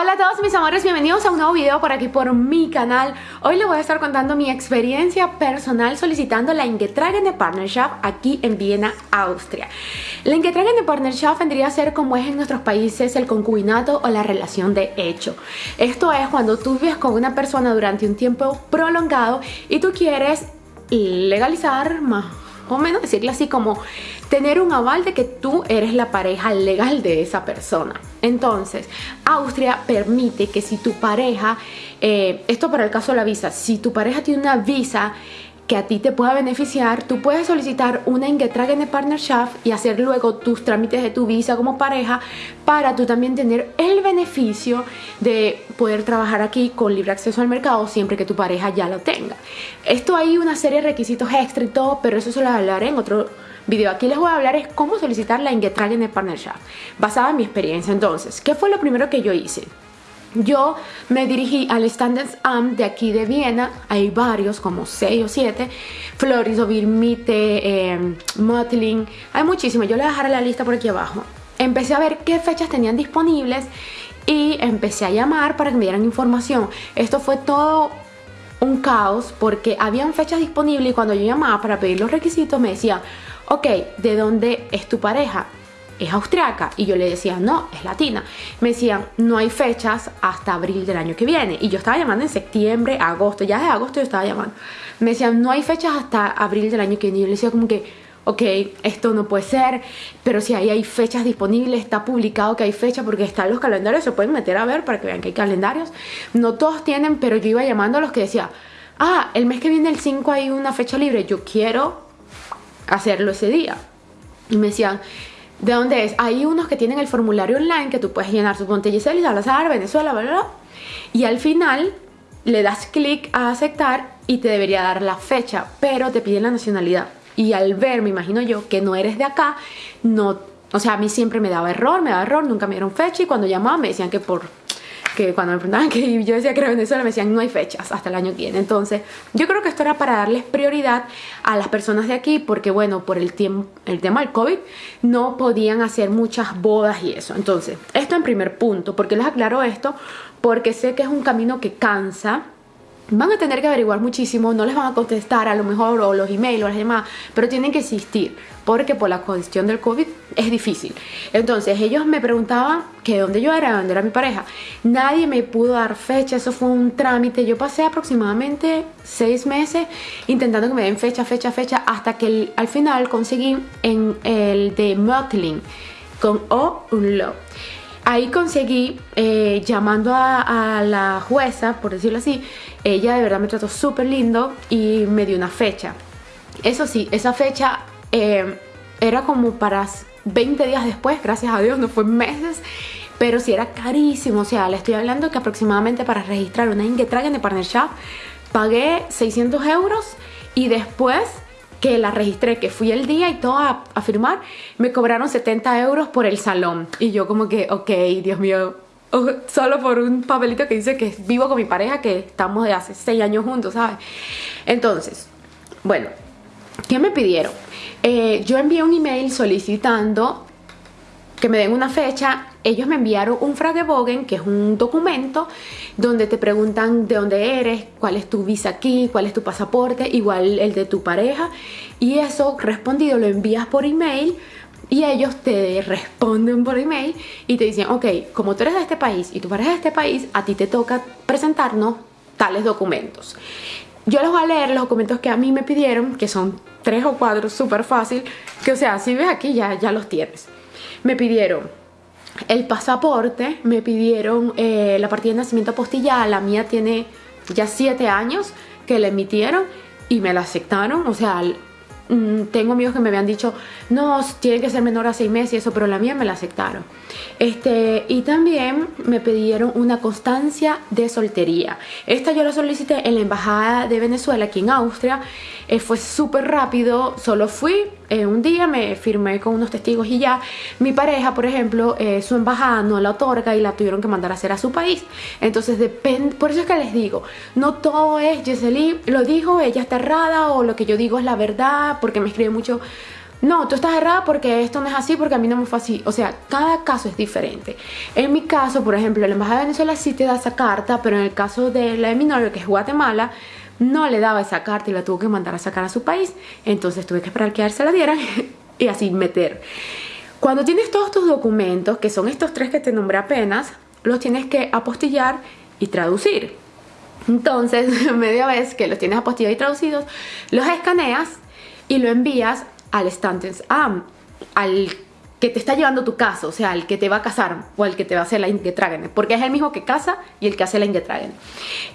Hola a todos mis amores, bienvenidos a un nuevo video por aquí por mi canal. Hoy les voy a estar contando mi experiencia personal solicitando la Ingetragene Partnership aquí en Viena, Austria. La Ingetragene Partnership vendría a ser como es en nuestros países el concubinato o la relación de hecho. Esto es cuando tú vives con una persona durante un tiempo prolongado y tú quieres legalizar más o menos decirle así como tener un aval de que tú eres la pareja legal de esa persona. Entonces, Austria permite que si tu pareja, eh, esto para el caso de la visa, si tu pareja tiene una visa que a ti te pueda beneficiar, tú puedes solicitar una Ingetragene Partnership y hacer luego tus trámites de tu visa como pareja para tú también tener el beneficio de poder trabajar aquí con libre acceso al mercado siempre que tu pareja ya lo tenga. Esto hay una serie de requisitos extra y todo, pero eso se lo hablaré en otro video. Aquí les voy a hablar es cómo solicitar la Ingetragene Partnership basada en mi experiencia. Entonces, ¿qué fue lo primero que yo hice? Yo me dirigí al Standesamt de aquí de Viena, hay varios, como 6 o 7, Florisovir, Mitte, eh, Mötling, hay muchísimos, yo les dejaré la lista por aquí abajo. Empecé a ver qué fechas tenían disponibles y empecé a llamar para que me dieran información. Esto fue todo un caos porque habían fechas disponibles y cuando yo llamaba para pedir los requisitos me decía, ok, ¿de dónde es tu pareja? Es austriaca y yo le decía no, es latina. Me decían no hay fechas hasta abril del año que viene y yo estaba llamando en septiembre, agosto, ya de agosto yo estaba llamando. Me decían no hay fechas hasta abril del año que viene y yo le decía como que ok, esto no puede ser, pero si ahí hay fechas disponibles, está publicado que hay fecha porque están los calendarios, se pueden meter a ver para que vean que hay calendarios. No todos tienen, pero yo iba llamando a los que decía, ah, el mes que viene el 5 hay una fecha libre, yo quiero hacerlo ese día. Y me decían, ¿De dónde es? Hay unos que tienen el formulario online que tú puedes llenar, suponte Giselle, Salazar, Venezuela, bla, bla, bla. Y al final le das clic a aceptar y te debería dar la fecha, pero te piden la nacionalidad. Y al ver, me imagino yo, que no eres de acá, no, o sea, a mí siempre me daba error, me daba error, nunca me dieron fecha y cuando llamaba me decían que por que cuando me preguntaban que yo decía que era Venezuela, me decían no hay fechas hasta el año que viene. Entonces, yo creo que esto era para darles prioridad a las personas de aquí, porque bueno, por el, tiempo, el tema del COVID, no podían hacer muchas bodas y eso. Entonces, esto en primer punto, porque les aclaro esto, porque sé que es un camino que cansa, van a tener que averiguar muchísimo, no les van a contestar a lo mejor o los emails o las demás, pero tienen que existir porque por la cuestión del COVID es difícil. Entonces ellos me preguntaban que dónde yo era, dónde era mi pareja. Nadie me pudo dar fecha, eso fue un trámite. Yo pasé aproximadamente seis meses intentando que me den fecha, fecha, fecha, hasta que al final conseguí en el de Mötling con O un lo. Ahí conseguí, eh, llamando a, la jueza, por decirlo así, ella de verdad me trató súper lindo y me dio una fecha. Eso sí, esa fecha eh, era como para 20 días después, gracias a Dios, no fue meses, pero sí era carísimo, o sea, le estoy hablando que aproximadamente para registrar una Ingetragen de Partnership pagué 600 euros y después que la registré, que fui el día y todo a, firmar, me cobraron 70 euros por el salón. Y yo como que, ok, Dios mío, solo por un papelito que dice que vivo con mi pareja, que estamos de hace 6 años juntos, ¿sabes? Entonces, bueno, ¿qué me pidieron? Eh, yo envié un email solicitando que me den una fecha, ellos me enviaron un Fragebogen, que es un documento donde te preguntan de dónde eres, cuál es tu visa aquí, cuál es tu pasaporte, igual el de tu pareja. Y eso respondido lo envías por email y ellos te responden por email y te dicen, ok, como tú eres de este país y tu pareja es de este país, a ti te toca presentarnos tales documentos. Yo les voy a leer los documentos que a mí me pidieron, que son tres o cuatro, súper fácil, que o sea, si ves aquí ya, ya los tienes. Me pidieron el pasaporte, me pidieron eh, la partida de nacimiento apostillada, la mía tiene ya siete años que la emitieron y me la aceptaron, o sea, Mm, tengo amigos que me habían dicho, no, tiene que ser menor a seis meses y eso, pero la mía me la aceptaron. Este, y también me pidieron una constancia de soltería. Esta yo la solicité en la Embajada de Venezuela, aquí en Austria. Eh, fue súper rápido, solo fui eh, un día, me firmé con unos testigos y ya. Mi pareja, por ejemplo, eh, su embajada no la otorga y la tuvieron que mandar a hacer a su país. Entonces depende, por eso es que les digo, no todo es lo dijo, ella está errada o lo que yo digo es la verdad porque me escribe mucho no, tú estás errada porque esto no es así, porque a mí no me fue así. O sea, cada caso es diferente. En mi caso, por ejemplo, la Embajada de Venezuela sí te da esa carta, pero en el caso de la de mi novio, que es Guatemala, no le daba esa carta y la tuvo que mandar a sacar a su país. Entonces tuve que esperar que a él se la dieran y así meter. Cuando tienes todos tus documentos, que son estos tres que te nombré apenas, los tienes que apostillar y traducir. Entonces, media vez que los tienes apostillados y traducidos, los escaneas y lo envías al Stanton's Am, al que te está llevando tu caso, o sea, el que te va a casar o el que te va a hacer la Ingetragen, porque es el mismo que casa y el que hace la Ingetragen.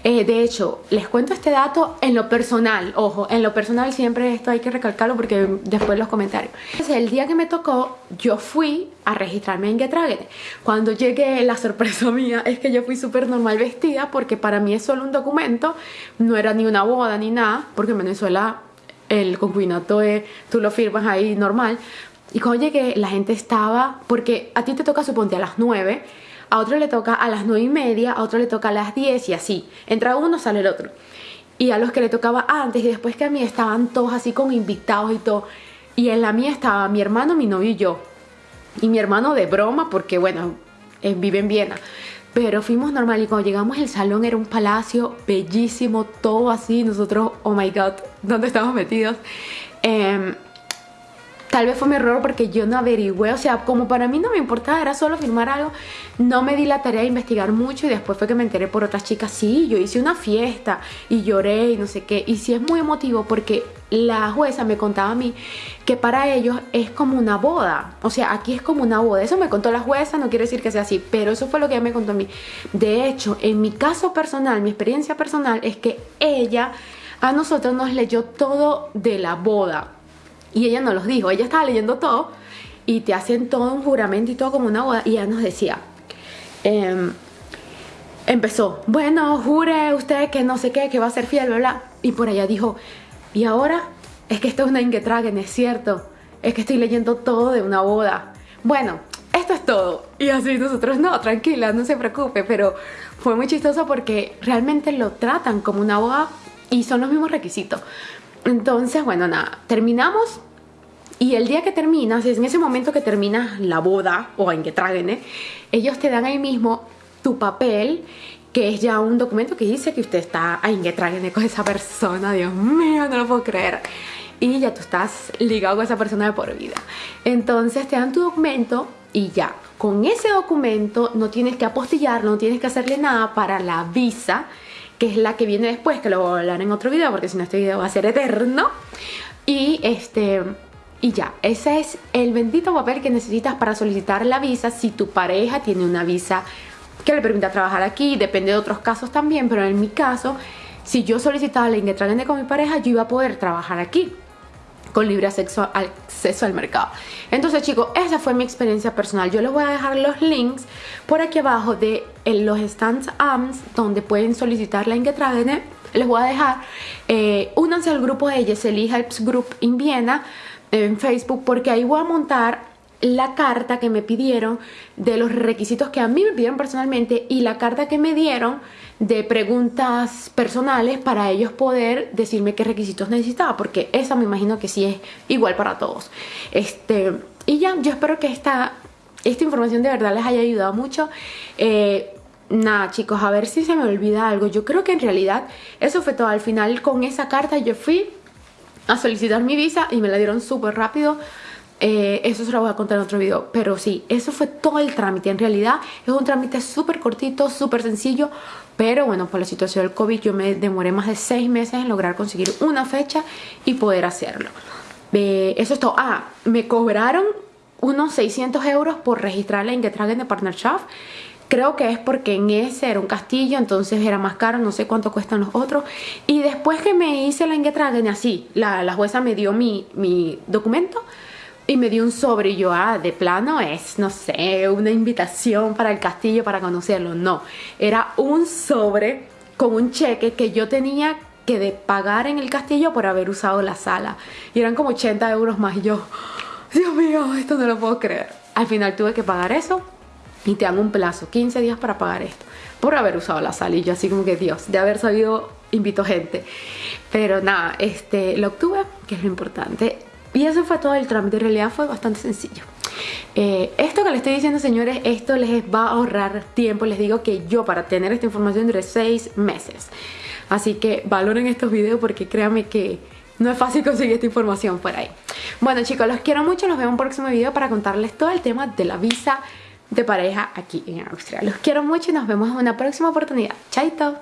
Eh, de hecho, les cuento este dato en lo personal, ojo, en lo personal siempre esto hay que recalcarlo porque después los comentarios. Entonces, el día que me tocó, yo fui a registrarme en Ingetragen. Cuando llegué, la sorpresa mía es que yo fui súper normal vestida porque para mí es solo un documento, no era ni una boda ni nada, porque en Venezuela el concubinato es, tú lo firmas ahí normal, y cuando llegué, la gente estaba, porque a ti te toca, suponte, a las 9, a otro le toca a las 9 y media, a otro le toca a las 10 y así. Entra uno, sale el otro. Y a los que le tocaba antes y después que a mí estaban todos así con invitados y todo. Y en la mía estaba mi hermano, mi novio y yo. Y mi hermano de broma, porque bueno, vive en Viena. Pero fuimos normal y cuando llegamos el salón era un palacio bellísimo, todo así. Nosotros, oh my god, ¿dónde estamos metidos? Eh, Tal vez fue mi error porque yo no averigüé, o sea, como para mí no me importaba, era solo firmar algo, no me di la tarea de investigar mucho y después fue que me enteré por otras chicas, sí, yo hice una fiesta y lloré y no sé qué, y sí es muy emotivo porque la jueza me contaba a mí que para ellos es como una boda, o sea, aquí es como una boda, eso me contó la jueza, no quiere decir que sea así, pero eso fue lo que ella me contó a mí. De hecho, en mi caso personal, mi experiencia personal es que ella a nosotros nos leyó todo de la boda, y ella nos los dijo, ella estaba leyendo todo y te hacen todo un juramento y todo como una boda. Y ella nos decía, em, empezó, bueno, jure usted que no sé qué, que va a ser fiel, bla, bla. Y por allá dijo, y ahora es que esto es una Ingetragen, es cierto. Es que estoy leyendo todo de una boda. Bueno, esto es todo. Y así nosotros, no, tranquila, no se preocupe. Pero fue muy chistoso porque realmente lo tratan como una boda y son los mismos requisitos. Entonces, bueno, nada, terminamos. Y el día que terminas, es en ese momento que terminas la boda o en que traguen, ellos te dan ahí mismo tu papel que es ya un documento que dice que usted está en que traguen con esa persona, Dios mío, no lo puedo creer. Y ya tú estás ligado con esa persona de por vida. Entonces te dan tu documento y ya, con ese documento no tienes que apostillar, no tienes que hacerle nada para la visa, que es la que viene después, que lo voy a hablar en otro video, porque si no este video va a ser eterno. Y este y ya, ese es el bendito papel que necesitas para solicitar la visa si tu pareja tiene una visa que le permita trabajar aquí, depende de otros casos también, pero en mi caso, si yo solicitaba la Ingetragende con mi pareja, yo iba a poder trabajar aquí con libre acceso al, mercado. Entonces chicos, esa fue mi experiencia personal. Yo les voy a dejar los links por aquí abajo de los stands AMS donde pueden solicitar la Ingetragende. Les voy a dejar, eh, únanse al grupo de Yeseli Helps Group en Viena en Facebook porque ahí voy a montar la carta que me pidieron de los requisitos que a mí me pidieron personalmente y la carta que me dieron de preguntas personales para ellos poder decirme qué requisitos necesitaba porque esa me imagino que sí es igual para todos. Este y ya yo espero que esta esta información de verdad les haya ayudado mucho. Eh, nada chicos a ver si se me olvida algo. Yo creo que en realidad eso fue todo. Al final con esa carta yo fui a solicitar mi visa y me la dieron súper rápido. Eh, eso se lo voy a contar en otro video, pero sí, eso fue todo el trámite. En realidad es un trámite súper cortito, súper sencillo, pero bueno, por la situación del COVID yo me demoré más de seis meses en lograr conseguir una fecha y poder hacerlo. Eh, eso es todo. Ah, me cobraron unos 600 euros por registrarla en Getragen de Partnership Creo que es porque en ese era un castillo, entonces era más caro, no sé cuánto cuestan los otros. Y después que me hice la Ingetragen, así, la, la jueza me dio mi, mi documento y me dio un sobre y yo, ah, de plano es, no sé, una invitación para el castillo para conocerlo. No, era un sobre con un cheque que yo tenía que de pagar en el castillo por haber usado la sala. Y eran como 80 euros más y yo, Dios mío, esto no lo puedo creer. Al final tuve que pagar eso y te dan un plazo, 15 días para pagar esto, por haber usado la sal y yo así como que Dios, de haber sabido invito gente. Pero nada, este, lo obtuve, que es lo importante. Y eso fue todo el trámite, en realidad fue bastante sencillo. Eh, esto que les estoy diciendo señores, esto les va a ahorrar tiempo, les digo que yo para tener esta información duré 6 meses. Así que valoren estos videos porque créanme que no es fácil conseguir esta información por ahí. Bueno chicos, los quiero mucho, nos vemos en un próximo video para contarles todo el tema de la visa de pareja aquí en Austria. Los quiero mucho y nos vemos en una próxima oportunidad. Chaito.